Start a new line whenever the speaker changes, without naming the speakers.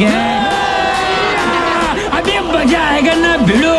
है अभी बजा आएगा ना भिड़ो।